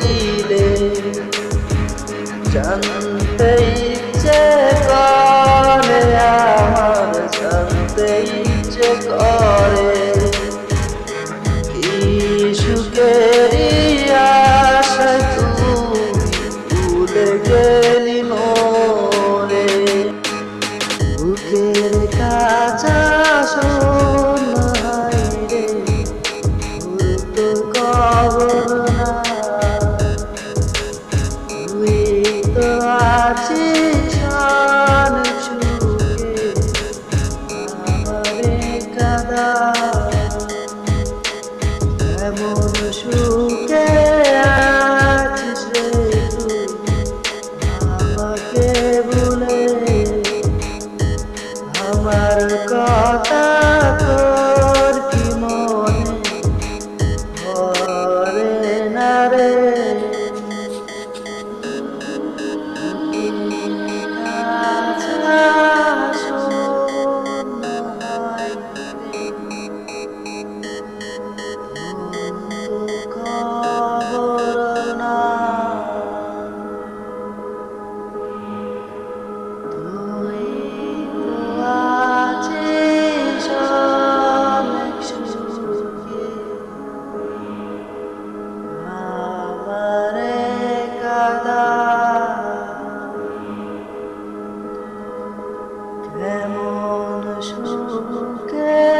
đi lên chẳng thấy che có nè chẳng thấy che có nè এমন সুর que